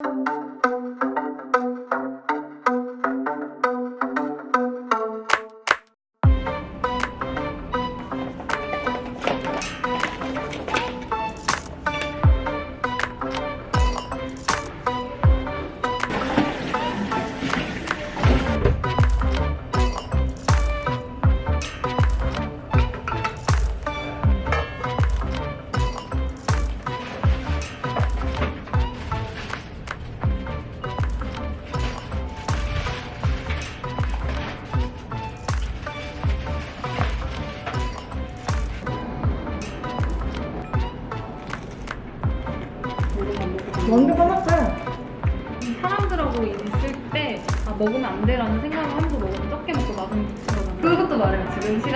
완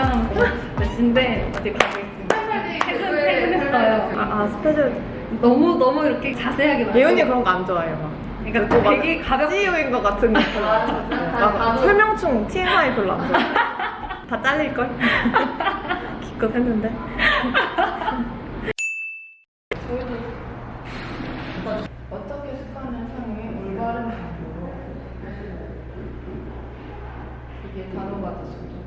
시간 몇 시인데 어디 가고 있습니다. 퇴근, 퇴근했어요. 아, 아 스페셜. 너무 너무 이렇게 자세하게 말해요. 예은이 그런 거 안 좋아해요. 막. 그러니까 막 되게 가볍게 CEO인 것 같은 거. 막 나도. 설명충 TMI 별로 안 좋아해. 다 잘릴 걸? 기껏 했는데. 어떻게 습관을 향해 올바른 방법으로 이게 단어가 됐습니다.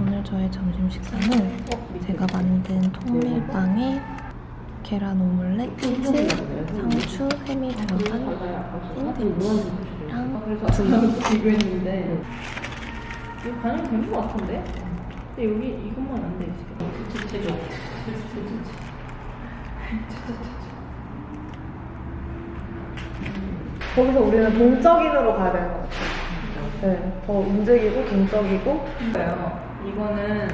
오늘 저의 점심 식사는 제가 만든 통밀빵에 계란 오믈렛, 치즈, 상추, 햄이 들어간 샌드위치랑 두유 비교했는데 이거 반영 된것 같은데? 근데 여기 이것만 안돼 있어. 거기서 우리는 동적인으로 가야 되는 것 같아요. 네, 더 움직이고 동적이고. 이거는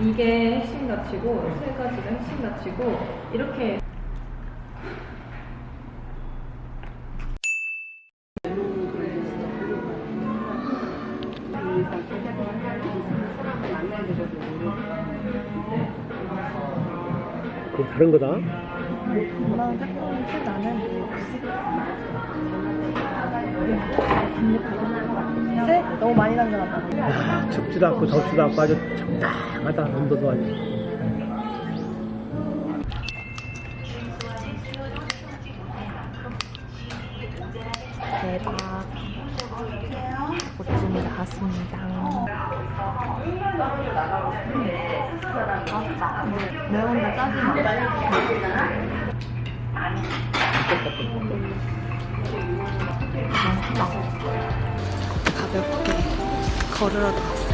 이게 핵심 가치고 세 가지가 핵심 가치고 이렇게. 그거 다른 거다. 엄마는 페퍼민트 나 는 쎄? 너무 많이 남겨놨다. 야, 춥지도 않고 덥지도 않고 아주 적당하다. 온도도 아주. 대박 보찜이 나왔습니다 매운데 짜지 마 맛있다 가볍게 걸으러 나왔어요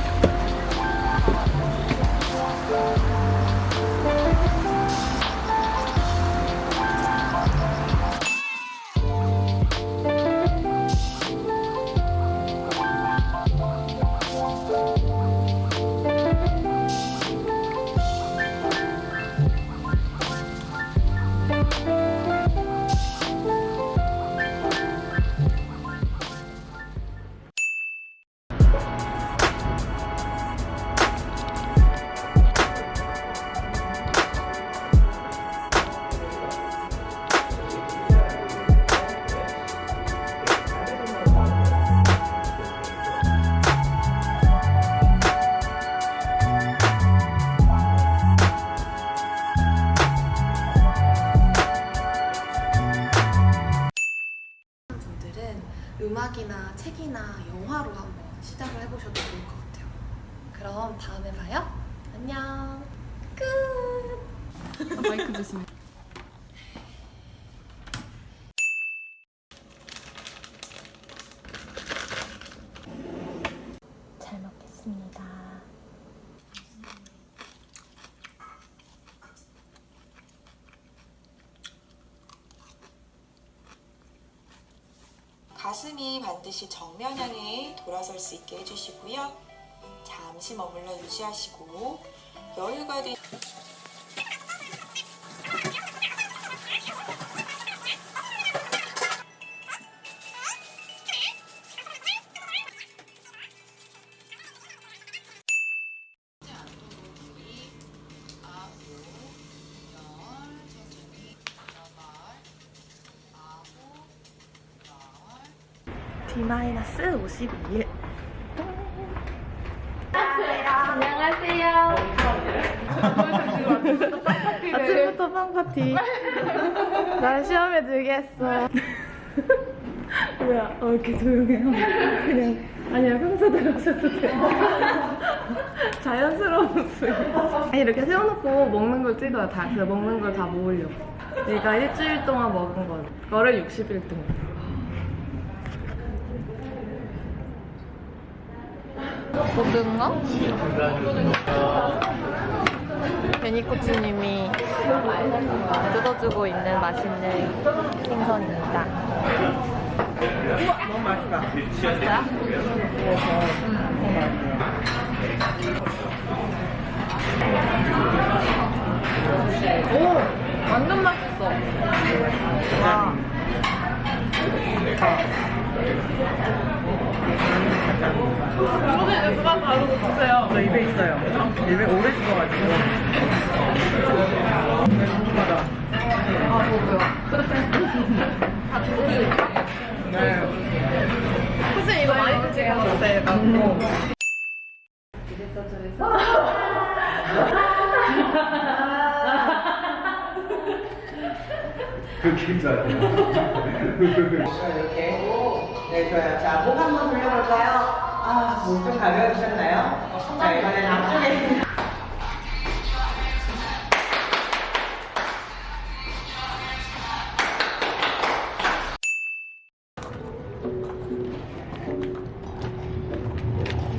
다음에 봐요. 안녕. 끝. 마이크 조심. 잘 먹겠습니다 가슴이 반드시 정면 향해 돌아설 수 있게 해주시고요. 잠시 머물러 유지하시고 여유가 된 D-52일. 안녕하세요. 아침부터 팬파티. 날 시험에 들게 했어. 뭐야, 어, 이렇게 조용해요. 그냥, 아니야, 평소대로 하셔도 돼요. 자연스러운 목소리. 아니, 이렇게 세워놓고 먹는 걸 찍어요. 다, 그 먹는 걸 다 모으려고. 내가 일주일 동안 먹은 거, 거를 60일 동안. 고등어? 베니코치님이 뜯어주고 있는 맛있는 생선입니다. 너무 맛있다. 오! 완전 맛있어. 와. 저는 누가 다루고 주세요. 저 입에 있어요. 입에 오래 식어가지고. 궁금하다. 아, 저도요. 네. 선생님 이거 많이 드세요. 네, 이렇게. 네, 좋아요. 자, 목 한번 돌려볼까요? 아, 목좀 가벼우셨나요? 자, 이번엔 앞쪽에.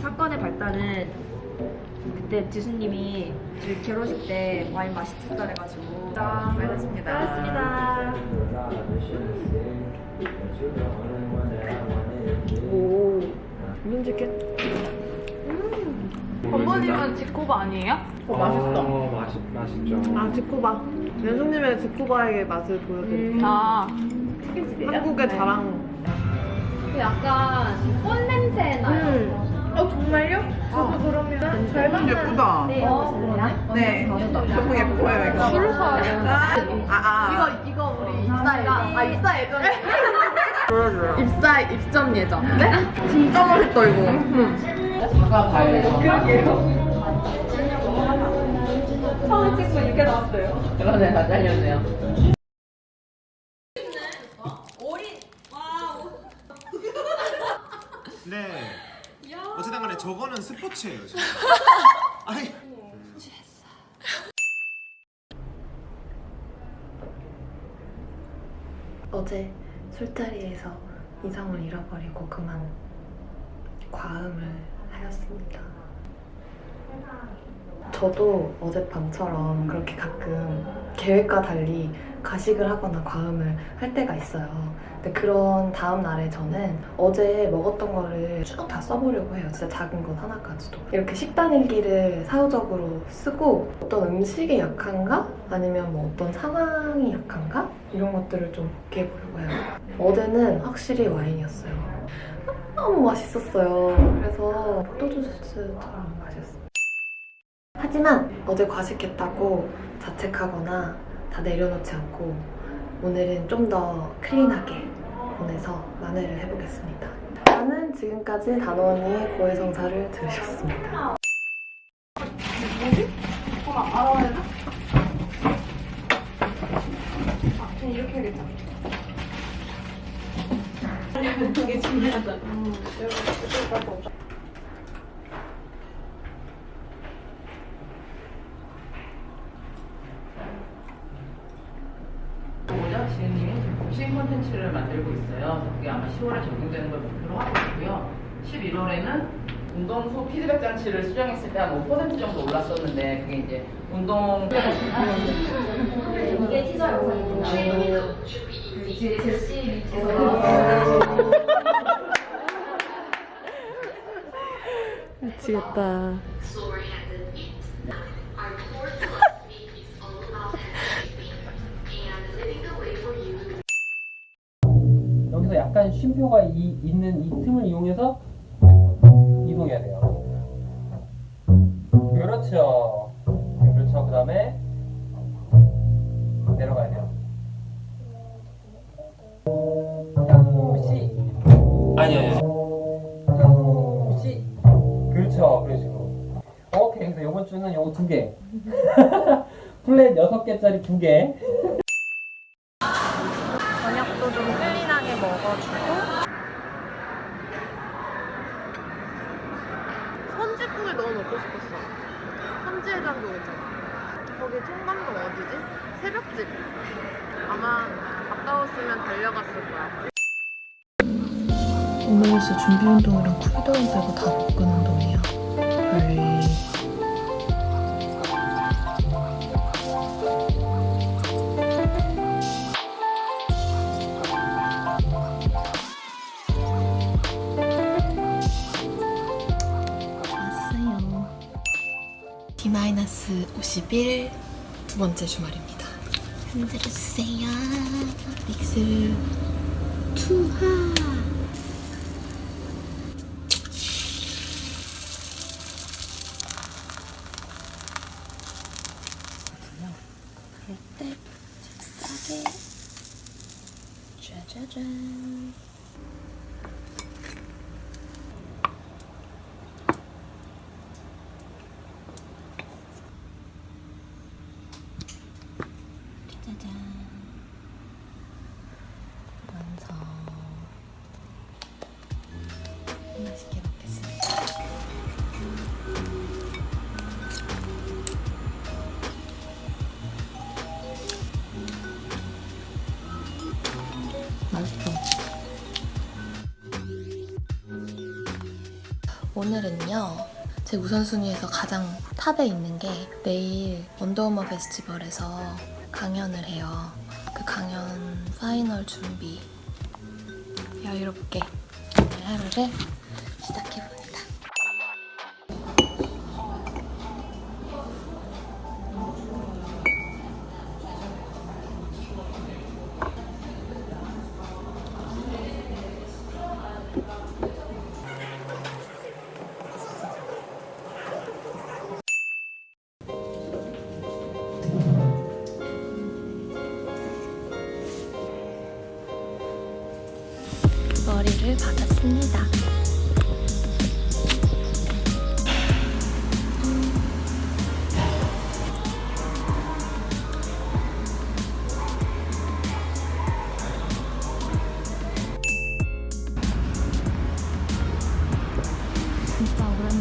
사건의 발단은 그때 지수님이 저희 결혼식 때 와인 맛있었다 해가지고 알겠습니다. 알겠습니다. 오. 민지께. 어머님은 지코바 아니에요? 어, 맛있어. 어, 맛있, 맛있죠. 아, 지코바. 연숙님의 지코바의 맛을 보여드릴게요. 아 한국의 자랑. 약간 꽃 냄새 나요. 음. 어, 정말요? 저도 그러면 잘 예쁘다. 네. 네. 너무 예뻐요, 이거. 술 사요. 아, 아. 이거 이거 우리 입사 예정. 아 입사 예정. 입사 입점 예정. 네? 진짜 맛있다 이거. 처음 찍고 이렇게 나왔어요. 그러네, 다 잘렸네요. 네. 어쨌든 간에 저거는 스포츠예요, 진짜. 아니. 어제 술자리에서 이성을 잃어버리고 그만 과음을 하였습니다. 저도 어젯밤처럼 그렇게 가끔 계획과 달리 가식을 하거나 과음을 할 때가 있어요. 근데 그런 다음 날에 저는 어제 먹었던 거를 쭉 다 써보려고 해요. 진짜 작은 것 하나까지도. 이렇게 식단 일기를 사후적으로 쓰고 어떤 음식에 약한가? 아니면 뭐 어떤 상황이 약한가? 이런 것들을 좀 복귀해 보려고 해요. 어제는 확실히 와인이었어요. 너무 맛있었어요. 그래서 포도주스처럼 마셨어요. 하지만 어제 과식했다고 자책하거나 다 내려놓지 않고 오늘은 좀 더 클린하게 보내서 만회를 해보겠습니다. 저는 지금까지 단원이 고해성사를 들으셨습니다. 뭐죠? 지은님이 지금 신 콘텐츠를 만들고 있어요. 그래서 그게 아마 10월에 적용되는 걸 목표로 하고 있고요. 11월에는 운동수 피드백 장치를 수정했을 때 한 5% 정도 올랐었는데 그게 이제 운동 이게 티저 영상이고 그 제시 밑에서 미치겠다. 여기서 약간 쉼표가 이, 있는 이 틈을 이용해서 이동해야 돼요. 그렇죠. 그렇죠. 그 다음에 내려가야 돼요. 양시 아니요. 양시 그렇죠. 그런 식으로. 오케이. 그래서 이번 주는 요거 두 개. 플랫 여섯 개짜리 두 개. 저녁도 좀 clean하게 먹어주고 싶었어. 선지해장국 있잖아. 거기 청담동 어디지? 새벽집. 아마 가까웠으면 달려갔을 거야. 오늘 진짜 준비 운동이랑 cool down 빼고 다 복근 운 D-51 두 번째 주말입니다. 흔들어주세요. 믹스 투하. 그럴 때. 짜잔. 완성. 맛있게 먹겠습니다. 맛있어. 오늘은요, 제 우선순위에서 가장 탑에 있는 게 내일 원더우먼 페스티벌에서 강연을 해요. 그 강연 파이널 준비 여유롭게 하루를 시작해봅니다. 머리를 받았습니다.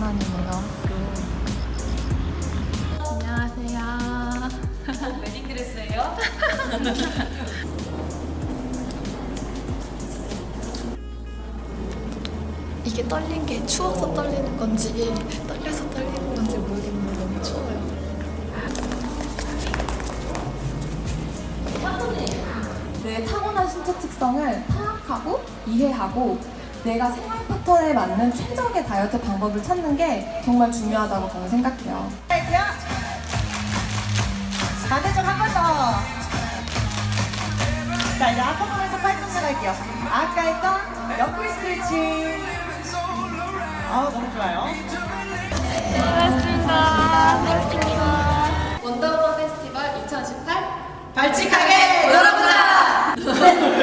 학교. 안녕하세요. 웨딩드레스예요? 이게 떨린 게 추워서 떨리는 건지 떨려서 떨리는 건지 모르겠는데 너무 추워요. 내 타고난 신체 특성을 파악하고 이해하고 내가 생활 패턴에 맞는 최적의 다이어트 방법을 찾는 게 정말 중요하다고 저는 생각해요. 반대쪽 한 번 더. 자, 이제 앞으로에서 팔꿈치 갈게요. 아까 했던 옆구리 스트레칭. 아, 너무 좋아요. 고맙습니다. 원더우먼 페스티벌 2018 발칙하게